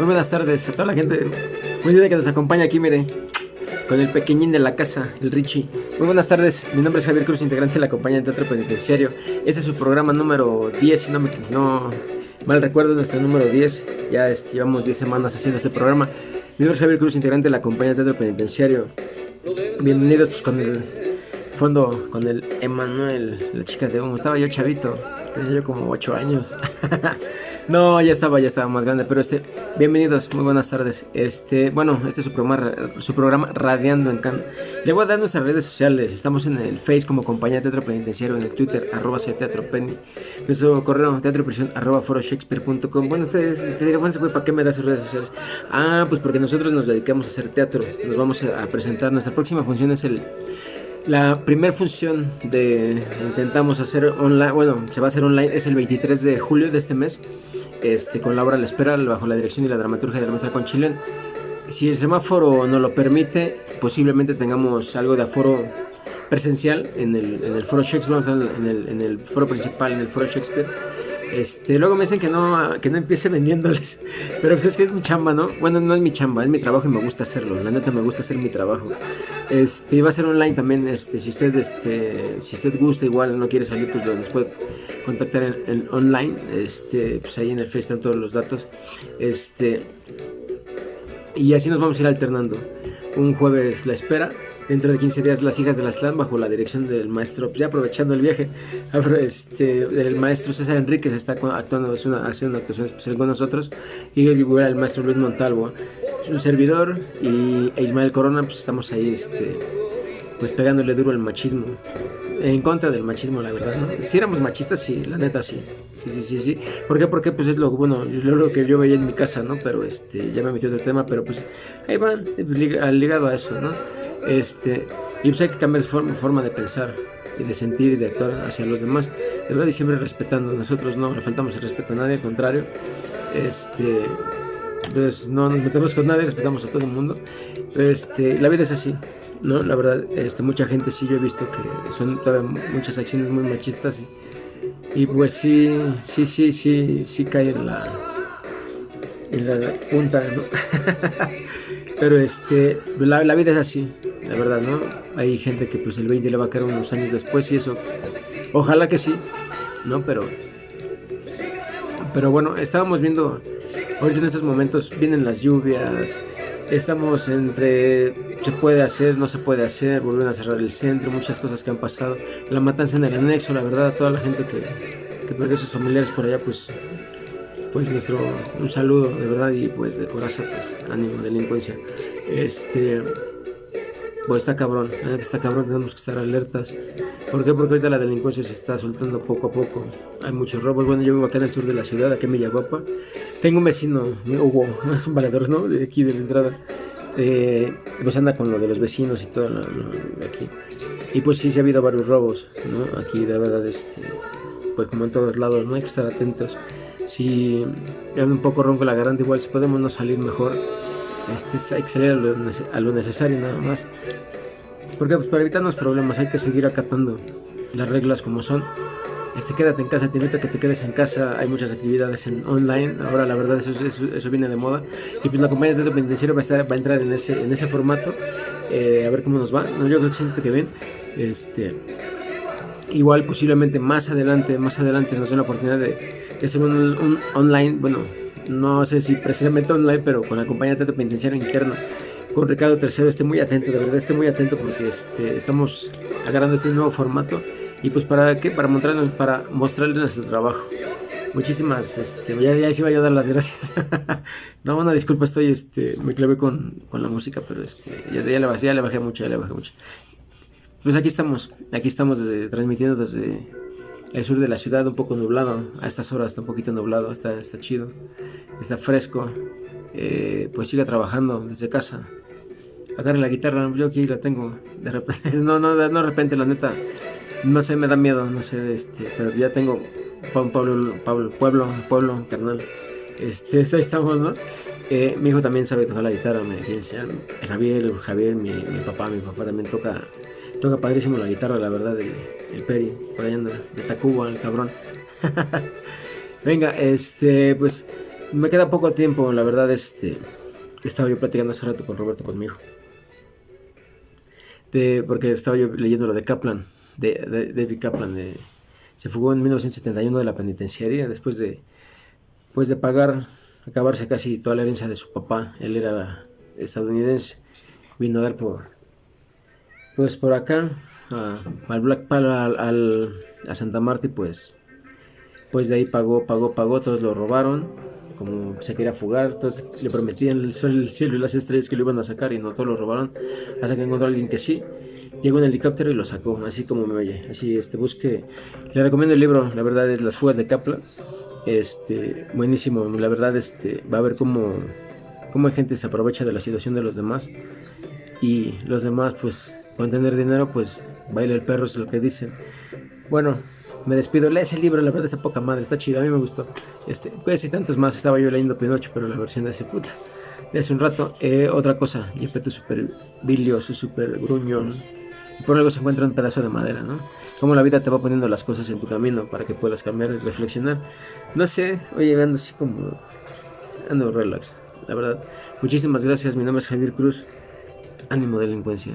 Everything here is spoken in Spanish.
Muy buenas tardes a toda la gente. Muy bien que nos acompaña aquí, mire. Con el pequeñín de la casa, el Richie. Muy buenas tardes. Mi nombre es Javier Cruz, integrante de la compañía de Teatro Penitenciario. Este es su programa número 10, si no me no mal recuerdo, nuestro número 10. Ya llevamos 10 semanas haciendo este programa. Mi nombre es Javier Cruz, integrante de la compañía de Teatro Penitenciario. Bienvenidos pues, con el fondo, con el Emanuel, la chica de humo. Estaba yo chavito, tenía yo como 8 años. No, ya estaba, ya estaba más grande, pero este, bienvenidos, muy buenas tardes. Este, bueno, este es su programa, su programa Radiando en Can. Le a dar nuestras redes sociales. Estamos en el Face como compañía de teatro penitenciario, en el Twitter, arroba teatro penny. Nuestro correo teatro prisión arroba foroshakespeare.com. Bueno, ustedes te dirán, bueno, ¿para qué me das sus redes sociales? Ah, pues porque nosotros nos dedicamos a hacer teatro. Nos vamos a presentar. Nuestra próxima función es el la primera función de intentamos hacer online, bueno, se va a hacer online, es el 23 de julio de este mes este, con la obra La Espera bajo la dirección y la dramaturgia de la maestra Conchilén. Si el semáforo no lo permite, posiblemente tengamos algo de aforo presencial en el, en el foro Shakespeare, en el, en el foro principal, en el foro Shakespeare. Este, luego me dicen que no, que no empiece vendiéndoles. Pero pues es que es mi chamba, ¿no? Bueno, no es mi chamba, es mi trabajo y me gusta hacerlo. La neta me gusta hacer mi trabajo. Este, va a ser online también. Este, si usted, este, si usted gusta, igual no quiere salir, pues nos puede contactar en, online, este, pues ahí en el Face están todos los datos. Este, y así nos vamos a ir alternando. Un jueves la espera, dentro de 15 días las hijas de la slam bajo la dirección del maestro, pues ya aprovechando el viaje, este, el maestro César Enríquez está actuando, es una, actuación especial con nosotros, y el maestro Luis Montalvo, un servidor, y e Ismael Corona, pues estamos ahí, este, pues pegándole duro al machismo en contra del machismo, la verdad, ¿no? Si éramos machistas, sí, la neta sí. Sí, sí, sí, sí. ¿Por qué? Porque pues es lo, bueno, lo, que yo veía en mi casa, ¿no? Pero este, ya me metí el tema, pero pues ahí van, pues, ligado a eso, ¿no? Este, y pues hay que cambiar forma, forma de pensar y de sentir y de actuar hacia los demás. De verdad, y siempre respetando. Nosotros no le faltamos el respeto a nadie, al contrario. Este, pues no nos metemos con nadie, respetamos a todo el mundo. Este, la vida es así. ¿no? La verdad, este, mucha gente sí yo he visto que son muchas acciones muy machistas y, pues sí, sí, sí, sí, sí cae en la, en la punta, ¿no? Pero este, la, la, vida es así, la verdad, ¿no? Hay gente que pues el 20 le va a caer unos años después y eso, ojalá que sí, ¿no? Pero, pero bueno, estábamos viendo, ahorita en estos momentos vienen las lluvias, estamos entre se puede hacer, no se puede hacer, volvieron a cerrar el centro, muchas cosas que han pasado, la matanza en el anexo, la verdad, a toda la gente que, que perdió sus familiares por allá, pues, pues nuestro, un saludo de verdad y pues de corazón, pues ánimo, delincuencia, este, pues está cabrón, está cabrón, tenemos que estar alertas, ¿por qué? Porque ahorita la delincuencia se está soltando poco a poco, hay muchos robos, bueno, yo vivo acá en el sur de la ciudad, aquí en Villaguapa, tengo un vecino, Hugo, es un valedor, ¿no? De aquí de la entrada eh, pues anda con lo de los vecinos y todo aquí. Y pues sí, se ha habido varios robos, ¿no? Aquí de verdad, este, pues como en todos lados, ¿no? Hay que estar atentos. Si es un poco ronco la garganta, igual si podemos no salir mejor, este, hay que salir a lo, necesario nada más. Porque pues, para evitarnos problemas hay que seguir acatando las reglas como son este, quédate en casa, te invito a que te quedes en casa, hay muchas actividades en online, ahora la verdad eso, eso, viene de moda, y pues la compañía de penitenciario va a, estar, va a entrar en ese, en ese formato, eh, a ver cómo nos va, no, yo creo que siente que bien, este, igual posiblemente más adelante, más adelante nos dé la oportunidad de, hacer un, online, bueno, no sé si precisamente online, pero con la compañía de teatro penitenciario interna, con Ricardo III, esté muy atento, de verdad esté muy atento porque este, estamos agarrando este nuevo formato y pues para qué, para mostrarles, para mostrarles nuestro trabajo. Muchísimas, este, ya, ya sí voy a dar las gracias. no, una disculpa, estoy, este, me clavé con, con la música, pero este, ya, ya, le bajé, ya le bajé mucho, ya le bajé mucho. Pues aquí estamos, aquí estamos transmitiendo desde el sur de la ciudad, un poco nublado, a estas horas está un poquito nublado, está, está chido, está fresco, eh, pues siga trabajando desde casa. Agarre la guitarra, yo aquí la tengo, de repente, no, no, no de repente, la neta, no sé, me da miedo, no sé, este, pero ya tengo Pablo, Pablo, pueblo, pueblo, carnal. Este, ahí estamos, ¿no? Eh, mi hijo también sabe tocar la guitarra, me decía, Javier, Javier, mi, mi, papá, mi papá también toca, toca padrísimo la guitarra, la verdad, el, el Peri, por ahí anda, de Tacuba, el cabrón. Venga, este, pues, Me queda poco tiempo, la verdad, este. Estaba yo platicando hace rato con Roberto, con mi hijo. De, porque estaba yo leyendo lo de Kaplan, de, David Kaplan. De, se fugó en 1971 de la penitenciaria después de, pues de pagar, acabarse casi toda la herencia de su papá. Él era estadounidense. Vino a dar por, pues por acá, al Black Pal, al, a Santa Marta, y pues, pues de ahí pagó, pagó, pagó, todos lo robaron como se quería fugar, entonces le prometían el sol, el cielo y las estrellas que lo iban a sacar y no todos lo robaron, hasta que encontró a alguien que sí, llegó en helicóptero y lo sacó, así como me oye, así este busque, le recomiendo el libro, la verdad es Las fugas de Kaplan, este, buenísimo, la verdad este, va a ver cómo, cómo hay gente se aprovecha de la situación de los demás y los demás pues con tener dinero pues baila el perro es lo que dicen, bueno, me despido. Lee ese libro, la verdad está poca madre, está chido, a mí me gustó. Este, pues y tantos más, estaba yo leyendo Pinocho, pero la versión de ese puta. De hace un rato. Eh, otra cosa, Yepeto super bilioso, super gruñón. Y por algo se encuentra un pedazo de madera, ¿no? Como la vida te va poniendo las cosas en tu camino para que puedas cambiar y reflexionar. No sé, oye, ando así como. Ando relax, la verdad. Muchísimas gracias, mi nombre es Javier Cruz. Ánimo delincuencia.